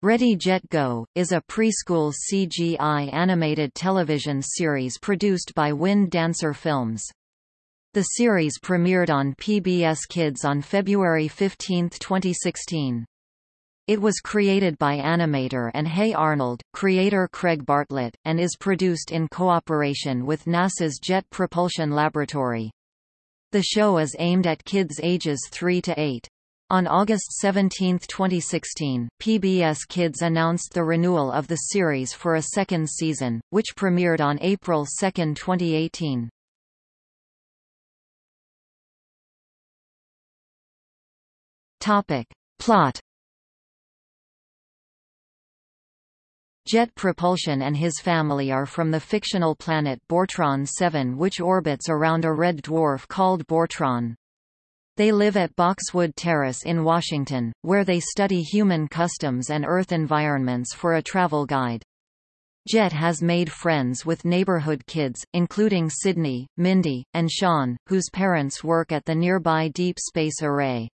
Ready Jet Go, is a preschool CGI animated television series produced by Wind Dancer Films. The series premiered on PBS Kids on February 15, 2016. It was created by animator and Hey Arnold, creator Craig Bartlett, and is produced in cooperation with NASA's Jet Propulsion Laboratory. The show is aimed at kids ages 3 to 8. On August 17, 2016, PBS Kids announced the renewal of the series for a second season, which premiered on April 2, 2018. Topic. Plot Jet Propulsion and his family are from the fictional planet Bortron 7 which orbits around a red dwarf called Bortron. They live at Boxwood Terrace in Washington, where they study human customs and Earth environments for a travel guide. Jet has made friends with neighborhood kids, including Sydney, Mindy, and Sean, whose parents work at the nearby Deep Space Array.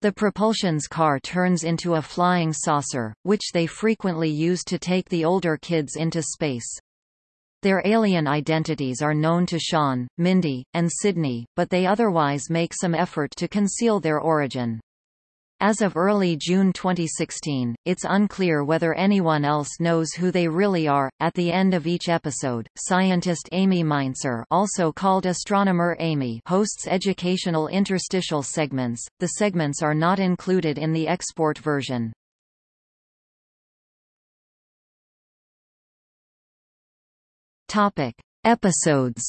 The propulsion's car turns into a flying saucer, which they frequently use to take the older kids into space. Their alien identities are known to Sean, Mindy, and Sydney, but they otherwise make some effort to conceal their origin. As of early June 2016, it's unclear whether anyone else knows who they really are. At the end of each episode, scientist Amy Mainzer, also called Astronomer Amy, hosts educational interstitial segments. The segments are not included in the export version. Topic: Episodes.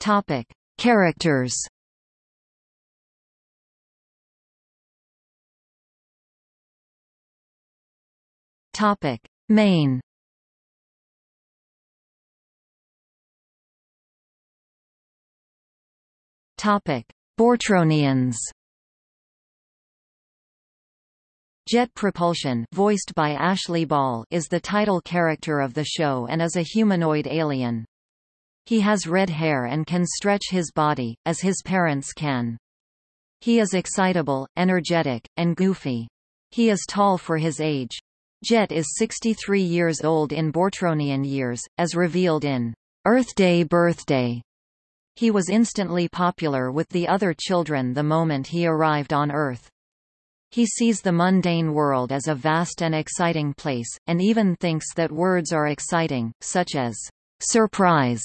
Topic: Characters. Topic: Main. Topic: Bortronians. Jet Propulsion voiced by Ashley Ball is the title character of the show and is a humanoid alien. He has red hair and can stretch his body, as his parents can. He is excitable, energetic, and goofy. He is tall for his age. Jet is 63 years old in Bortronian years, as revealed in Earth Day Birthday. He was instantly popular with the other children the moment he arrived on Earth. He sees the mundane world as a vast and exciting place, and even thinks that words are exciting, such as surprise,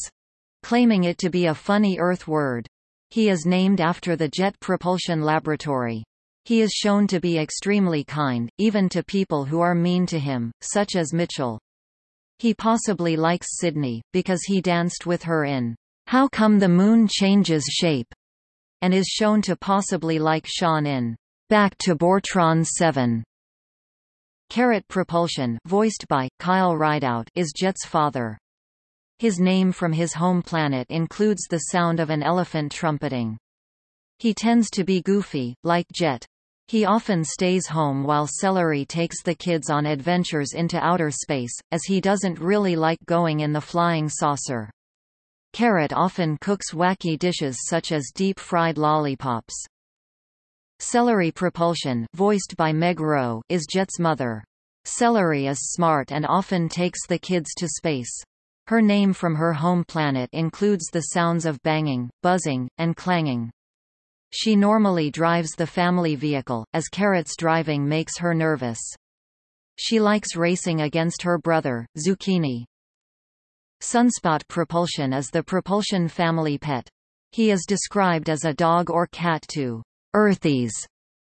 claiming it to be a funny Earth word. He is named after the Jet Propulsion Laboratory. He is shown to be extremely kind, even to people who are mean to him, such as Mitchell. He possibly likes Sydney, because he danced with her in How Come the Moon Changes Shape, and is shown to possibly like Sean in Back to Bortron 7. Carrot Propulsion voiced by, Kyle Rideout is Jet's father. His name from his home planet includes the sound of an elephant trumpeting. He tends to be goofy, like Jet. He often stays home while Celery takes the kids on adventures into outer space, as he doesn't really like going in the flying saucer. Carrot often cooks wacky dishes such as deep-fried lollipops. Celery Propulsion voiced by Meg Rowe is Jet's mother. Celery is smart and often takes the kids to space. Her name from her home planet includes the sounds of banging, buzzing, and clanging. She normally drives the family vehicle, as Carrot's driving makes her nervous. She likes racing against her brother, Zucchini. Sunspot Propulsion is the propulsion family pet. He is described as a dog or cat to Earthies,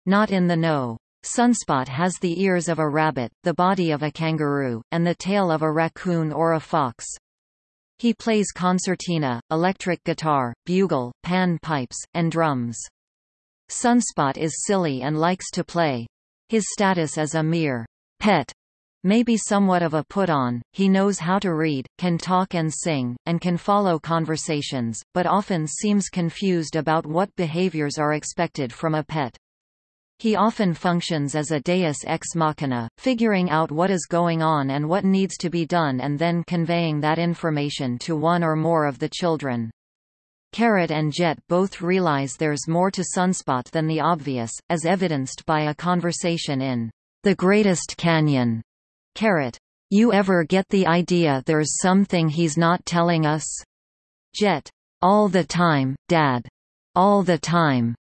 not in the know. Sunspot has the ears of a rabbit, the body of a kangaroo, and the tail of a raccoon or a fox. He plays concertina, electric guitar, bugle, pan pipes, and drums. Sunspot is silly and likes to play. His status as a mere pet may be somewhat of a put-on, he knows how to read, can talk and sing, and can follow conversations, but often seems confused about what behaviors are expected from a pet. He often functions as a deus ex machina, figuring out what is going on and what needs to be done and then conveying that information to one or more of the children. Carrot and Jet both realize there's more to Sunspot than the obvious, as evidenced by a conversation in The Greatest Canyon. Carrot. You ever get the idea there's something he's not telling us? Jet. All the time, Dad. All the time.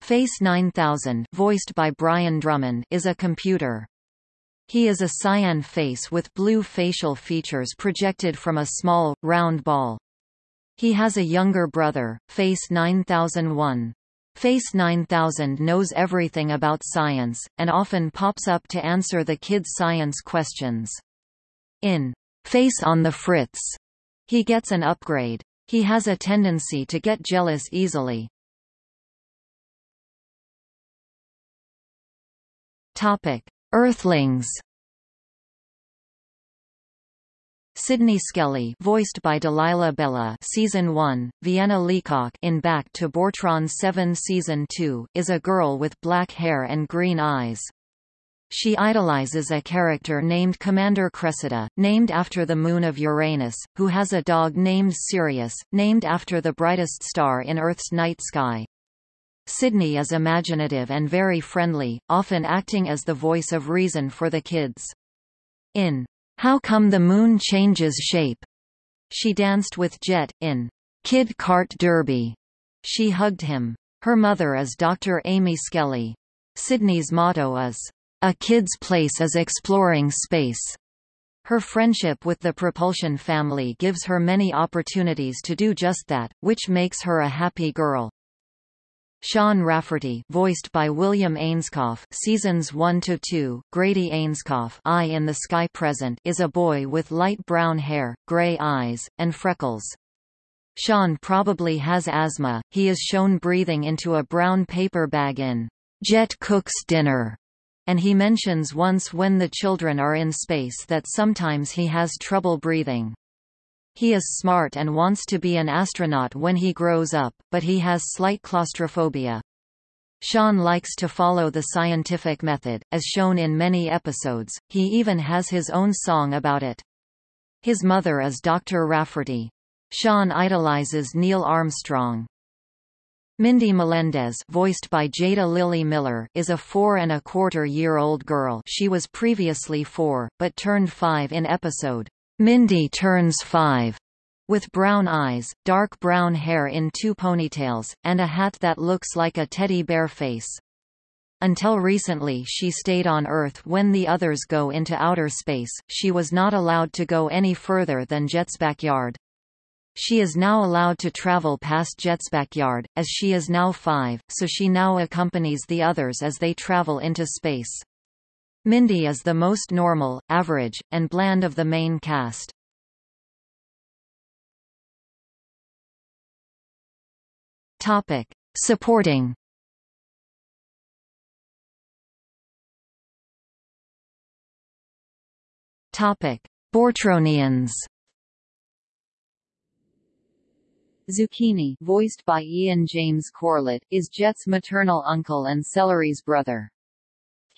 Face 9000 voiced by Brian Drummond is a computer. He is a cyan face with blue facial features projected from a small, round ball. He has a younger brother, Face 9001. Face 9000 knows everything about science, and often pops up to answer the kids' science questions. In Face on the Fritz, he gets an upgrade. He has a tendency to get jealous easily. Topic: Earthlings. Sydney Skelly voiced by Delilah Bella Season 1, Vienna Leacock in Back to Bortron 7 Season 2, is a girl with black hair and green eyes. She idolizes a character named Commander Cressida, named after the moon of Uranus, who has a dog named Sirius, named after the brightest star in Earth's night sky. Sydney is imaginative and very friendly, often acting as the voice of reason for the kids. In how Come the Moon Changes Shape? She danced with Jet, in Kid Kart Derby. She hugged him. Her mother is Dr. Amy Skelly. Sydney's motto is, A kid's place is exploring space. Her friendship with the Propulsion family gives her many opportunities to do just that, which makes her a happy girl. Sean Rafferty voiced by William Ainscough seasons 1 to 2 Grady Ainscough Eye in the Sky Present is a boy with light brown hair, gray eyes, and freckles. Sean probably has asthma, he is shown breathing into a brown paper bag in Jet Cooks Dinner, and he mentions once when the children are in space that sometimes he has trouble breathing. He is smart and wants to be an astronaut when he grows up, but he has slight claustrophobia. Sean likes to follow the scientific method, as shown in many episodes, he even has his own song about it. His mother is Dr. Rafferty. Sean idolizes Neil Armstrong. Mindy Melendez voiced by Jada Lily Miller is a four and a quarter year old girl she was previously four, but turned five in episode Mindy turns five, with brown eyes, dark brown hair in two ponytails, and a hat that looks like a teddy bear face. Until recently she stayed on Earth when the others go into outer space, she was not allowed to go any further than Jet's backyard. She is now allowed to travel past Jet's backyard, as she is now five, so she now accompanies the others as they travel into space. Mindy is the most normal, average, and bland of the main cast. Topic: Supporting. Topic: Bortronians. Zucchini, voiced by Ian James Corlett, is Jet's maternal uncle and Celery's brother.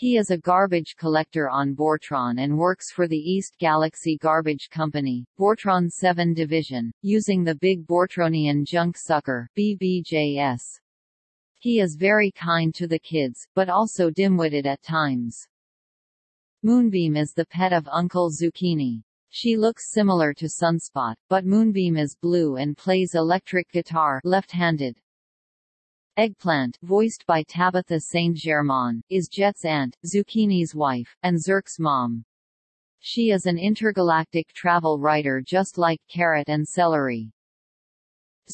He is a garbage collector on Bortron and works for the East Galaxy Garbage Company, Bortron 7 Division, using the Big Bortronian Junk Sucker BBJS. He is very kind to the kids, but also dim-witted at times. Moonbeam is the pet of Uncle Zucchini. She looks similar to Sunspot, but Moonbeam is blue and plays electric guitar left-handed. Eggplant voiced by Tabitha Saint-Germain, is Jet's aunt, Zucchini's wife, and Zurk's mom. She is an intergalactic travel writer just like Carrot and Celery.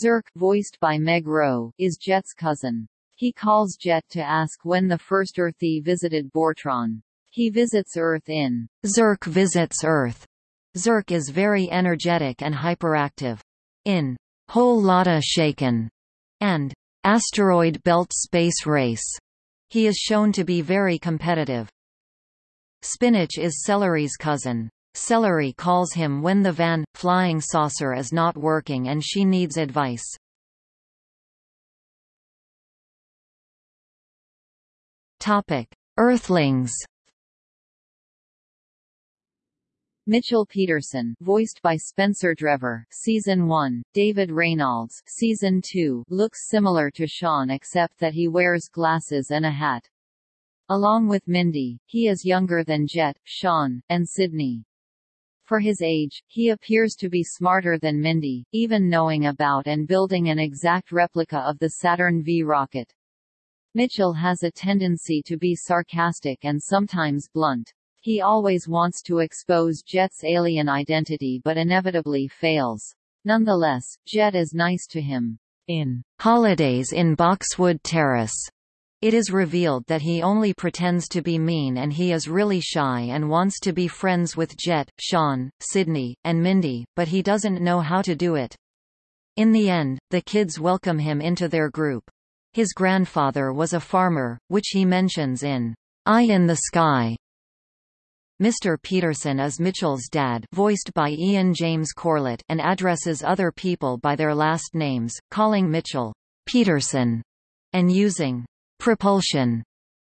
Zurk, voiced by Meg Rowe, is Jet's cousin. He calls Jet to ask when the first Earthie visited Bortron. He visits Earth in Zurk Visits Earth. Zurk is very energetic and hyperactive. In Whole Lotta Shaken and Asteroid Belt Space Race. He is shown to be very competitive. Spinach is Celery's cousin. Celery calls him when the van, flying saucer is not working and she needs advice. Topic: Earthlings. Mitchell Peterson, voiced by Spencer Drever, Season 1, David Reynolds, Season 2, looks similar to Sean except that he wears glasses and a hat. Along with Mindy, he is younger than Jet, Sean, and Sydney. For his age, he appears to be smarter than Mindy, even knowing about and building an exact replica of the Saturn V rocket. Mitchell has a tendency to be sarcastic and sometimes blunt. He always wants to expose Jet's alien identity but inevitably fails. Nonetheless, Jet is nice to him. In Holidays in Boxwood Terrace, it is revealed that he only pretends to be mean and he is really shy and wants to be friends with Jet, Sean, Sydney, and Mindy, but he doesn't know how to do it. In the end, the kids welcome him into their group. His grandfather was a farmer, which he mentions in Eye in the Sky. Mr. Peterson is Mitchell's dad voiced by Ian James Corlett and addresses other people by their last names, calling Mitchell Peterson and using propulsion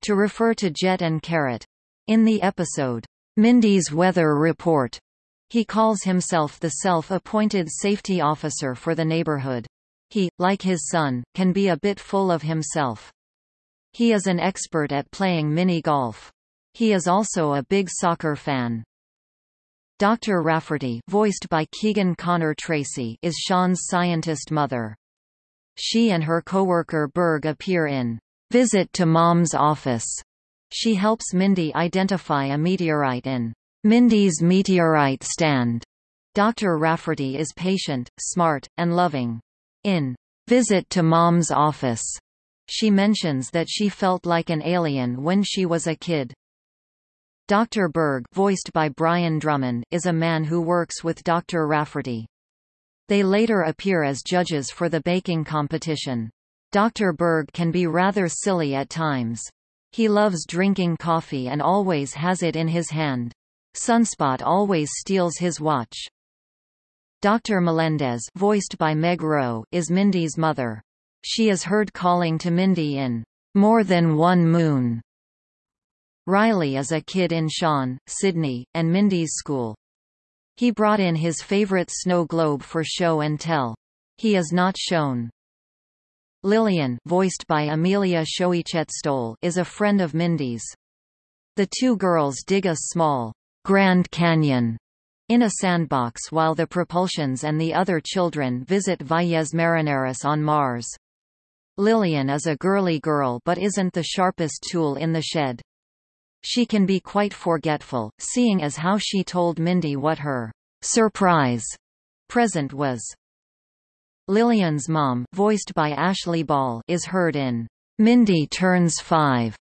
to refer to Jet and Carrot. In the episode, Mindy's Weather Report, he calls himself the self-appointed safety officer for the neighborhood. He, like his son, can be a bit full of himself. He is an expert at playing mini-golf. He is also a big soccer fan. Dr. Rafferty voiced by Keegan Connor Tracy is Sean's scientist mother. She and her coworker Berg appear in Visit to Mom's Office. She helps Mindy identify a meteorite in Mindy's Meteorite Stand. Dr. Rafferty is patient, smart, and loving. In Visit to Mom's Office, she mentions that she felt like an alien when she was a kid. Dr. Berg voiced by Brian Drummond, is a man who works with Dr. Rafferty. They later appear as judges for the baking competition. Dr. Berg can be rather silly at times. He loves drinking coffee and always has it in his hand. Sunspot always steals his watch. Dr. Melendez voiced by Meg Rowe is Mindy's mother. She is heard calling to Mindy in More Than One Moon Riley is a kid in Sean, Sydney, and Mindy's school. He brought in his favorite snow globe for show and tell. He is not shown. Lillian voiced by Amelia Stoll, is a friend of Mindy's. The two girls dig a small Grand Canyon in a sandbox while the Propulsions and the other children visit Valles Marineris on Mars. Lillian is a girly girl but isn't the sharpest tool in the shed. She can be quite forgetful, seeing as how she told Mindy what her surprise present was. Lillian's mom voiced by Ashley Ball is heard in Mindy Turns 5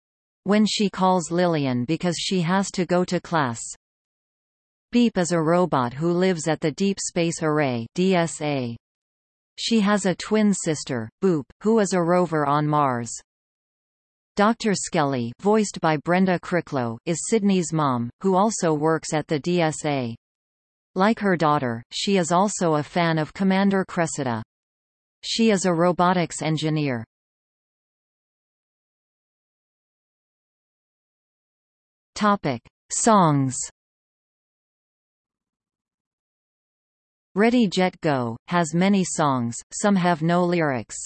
when she calls Lillian because she has to go to class. Beep is a robot who lives at the Deep Space Array DSA. She has a twin sister, Boop, who is a rover on Mars. Dr. Skelly voiced by Brenda Crichlow, is Sydney's mom, who also works at the DSA. Like her daughter, she is also a fan of Commander Cressida. She is a robotics engineer. Topic. Songs Ready Jet Go, has many songs, some have no lyrics.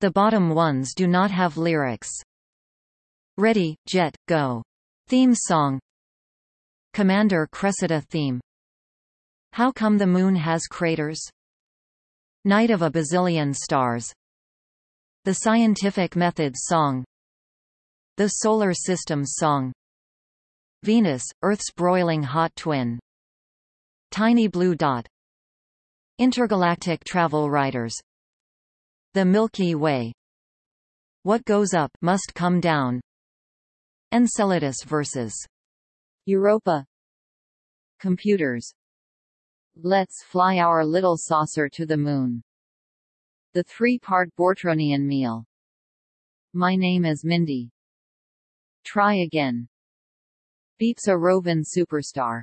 The bottom ones do not have lyrics. Ready, Jet, Go. Theme song. Commander Cressida theme. How Come the Moon Has Craters? Night of a Bazillion Stars. The Scientific Methods song. The Solar System song. Venus, Earth's broiling hot twin. Tiny Blue Dot. Intergalactic Travel Writers The Milky Way. What Goes Up Must Come Down Enceladus vs. Europa Computers Let's fly our little saucer to the moon. The three-part Bortronian meal. My name is Mindy. Try again. Beeps a Rovin superstar.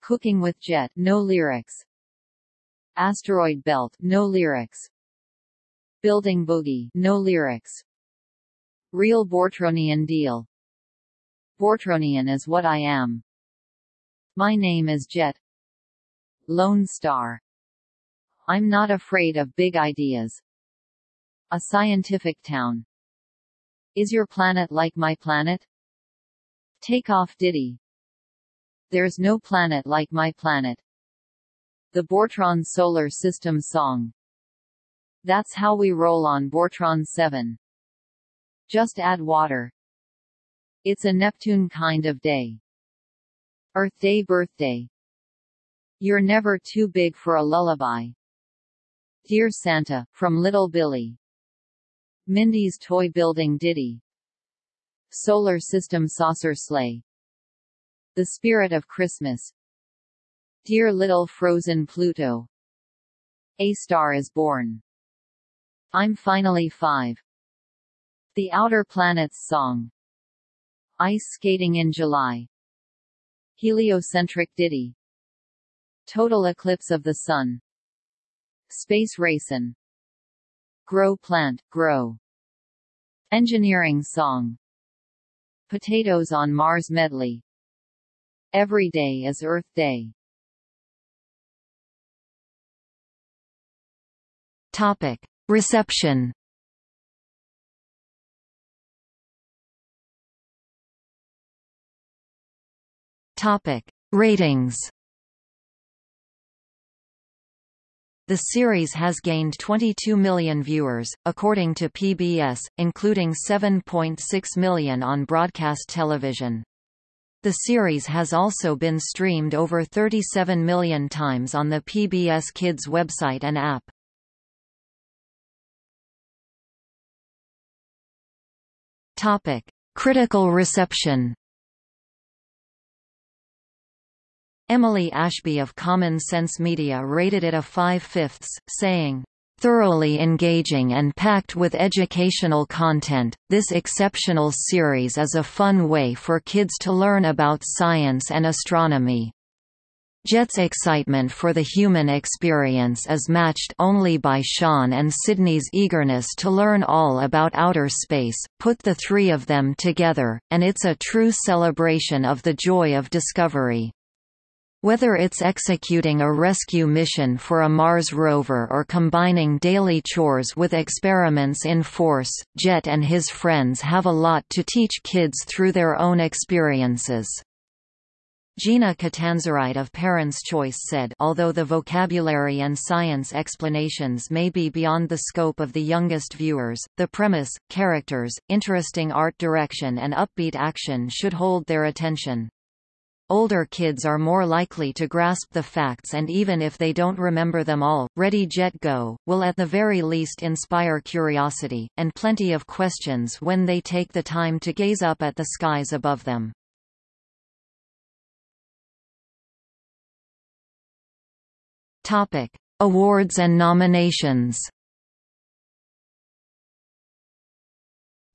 Cooking with Jet, no lyrics. Asteroid Belt, no lyrics. Building Boogie, no lyrics. Real Bortronian deal. Bortronian is what I am. My name is Jet. Lone Star. I'm not afraid of big ideas. A scientific town. Is your planet like my planet? Take off Diddy. There's no planet like my planet. The Bortron Solar System song. That's how we roll on Bortron 7. Just add water. It's a Neptune kind of day. Earth Day birthday. You're never too big for a lullaby. Dear Santa, from Little Billy. Mindy's toy building ditty. Solar System saucer sleigh. The Spirit of Christmas. Dear Little Frozen Pluto. A Star is Born. I'm Finally Five. The Outer Planets Song. Ice Skating in July. Heliocentric Ditty. Total Eclipse of the Sun. Space Racin'. Grow Plant, Grow. Engineering Song. Potatoes on Mars Medley. Every day is Earth Day. Topic. Reception Topic. Ratings The series has gained 22 million viewers, according to PBS, including 7.6 million on broadcast television. The series has also been streamed over 37 million times on the PBS Kids website and app. Topic: Critical reception. Emily Ashby of Common Sense Media rated it a 5 fifths, saying, Thoroughly engaging and packed with educational content, this exceptional series is a fun way for kids to learn about science and astronomy. Jet's excitement for the human experience is matched only by Sean and Sydney's eagerness to learn all about outer space. Put the three of them together, and it's a true celebration of the joy of discovery. Whether it's executing a rescue mission for a Mars rover or combining daily chores with experiments in force, Jet and his friends have a lot to teach kids through their own experiences. Gina Catanzarite of Parents' Choice said although the vocabulary and science explanations may be beyond the scope of the youngest viewers, the premise, characters, interesting art direction and upbeat action should hold their attention. Older kids are more likely to grasp the facts and even if they don't remember them all, Ready Jet Go, will at the very least inspire curiosity, and plenty of questions when they take the time to gaze up at the skies above them. Topic. Awards and nominations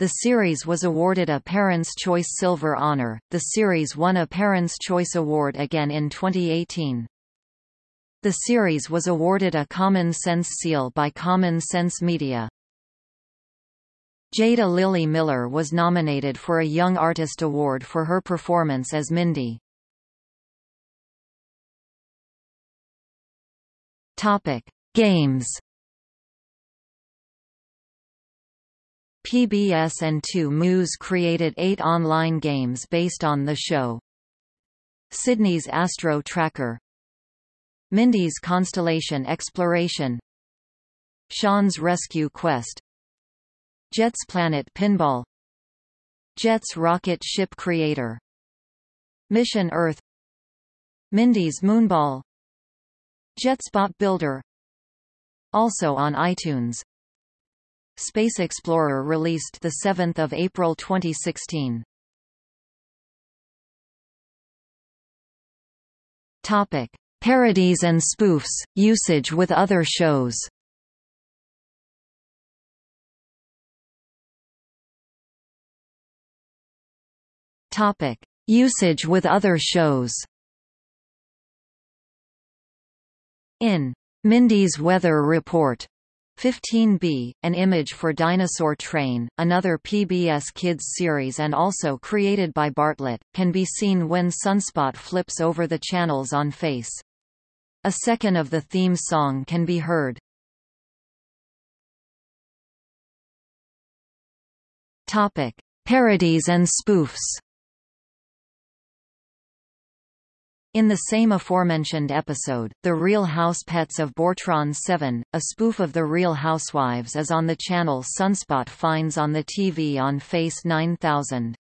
The series was awarded a Parents' Choice Silver honor. The series won a Parents' Choice Award again in 2018. The series was awarded a Common Sense Seal by Common Sense Media. Jada Lily Miller was nominated for a Young Artist Award for her performance as Mindy. Topic: Games PBS and 2 Moose created eight online games based on the show. Sydney's Astro Tracker. Mindy's Constellation Exploration. Sean's Rescue Quest. Jet's Planet Pinball. Jet's Rocket Ship Creator. Mission Earth. Mindy's Moonball. Jet's Bot Builder. Also on iTunes Space Explorer released 7 April 2016. Topic. Parodies and spoofs, usage with other shows Topic. Usage with other shows In Mindy's Weather Report 15B, An Image for Dinosaur Train, another PBS Kids series and also created by Bartlett, can be seen when Sunspot flips over the channels on Face. A second of the theme song can be heard. Topic: Parodies and spoofs. In the same aforementioned episode, The Real House Pets of Bortron 7, a spoof of The Real Housewives is on the channel Sunspot finds on the TV on Face 9000.